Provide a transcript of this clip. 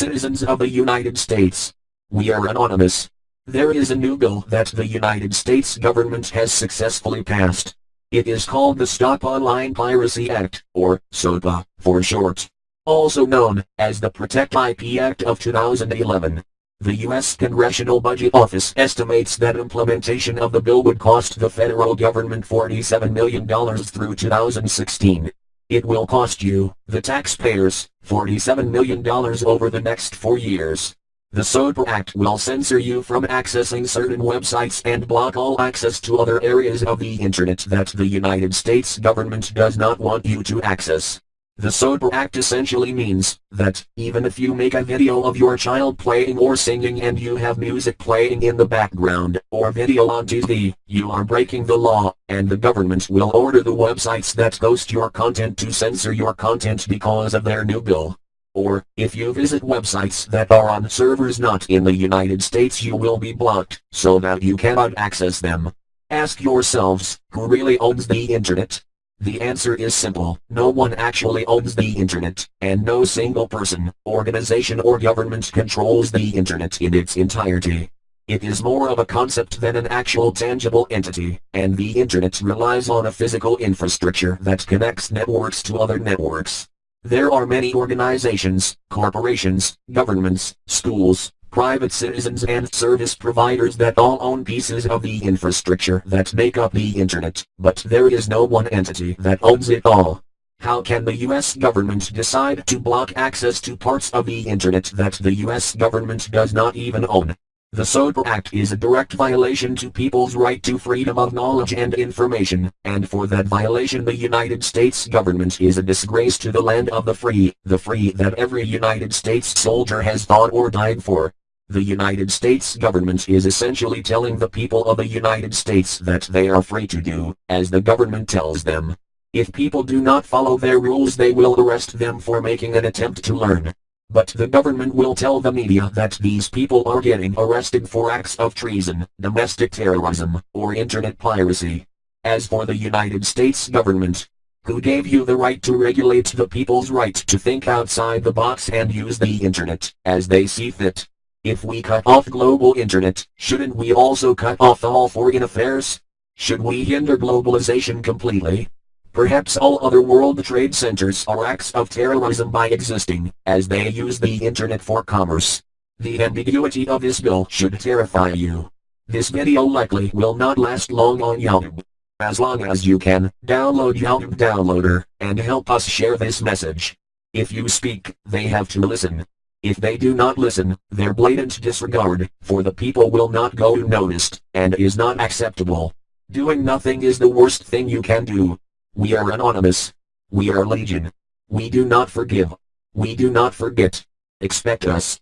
citizens of the United States. We are anonymous. There is a new bill that the United States government has successfully passed. It is called the Stop Online Piracy Act, or SOPA, for short. Also known as the Protect IP Act of 2011. The U.S. Congressional Budget Office estimates that implementation of the bill would cost the federal government $47 million through 2016. It will cost you, the taxpayers, $47 million over the next four years. The SOPA Act will censor you from accessing certain websites and block all access to other areas of the Internet that the United States government does not want you to access. The SOPA Act essentially means that even if you make a video of your child playing or singing and you have music playing in the background or video on TV, you are breaking the law, and the government will order the websites that host your content to censor your content because of their new bill. Or, if you visit websites that are on servers not in the United States you will be blocked, so that you cannot access them. Ask yourselves, who really owns the internet? The answer is simple, no one actually owns the internet, and no single person, organization or government controls the internet in its entirety. It is more of a concept than an actual tangible entity, and the internet relies on a physical infrastructure that connects networks to other networks. There are many organizations, corporations, governments, schools, private citizens and service providers that all own pieces of the infrastructure that make up the internet, but there is no one entity that owns it all. How can the US government decide to block access to parts of the internet that the US government does not even own? The SOPA Act is a direct violation to people's right to freedom of knowledge and information, and for that violation the United States government is a disgrace to the land of the free, the free that every United States soldier has fought or died for. The United States government is essentially telling the people of the United States that they are free to do, as the government tells them. If people do not follow their rules they will arrest them for making an attempt to learn. But the government will tell the media that these people are getting arrested for acts of treason, domestic terrorism, or internet piracy. As for the United States government, who gave you the right to regulate the people's right to think outside the box and use the internet, as they see fit? If we cut off global internet, shouldn't we also cut off all foreign affairs? Should we hinder globalization completely? Perhaps all other world trade centers are acts of terrorism by existing, as they use the internet for commerce. The ambiguity of this bill should terrify you. This video likely will not last long on YouTube. As long as you can, download YouTube Downloader, and help us share this message. If you speak, they have to listen. If they do not listen, their blatant disregard for the people will not go unnoticed, and is not acceptable. Doing nothing is the worst thing you can do. We are anonymous. We are legion. We do not forgive. We do not forget. Expect us.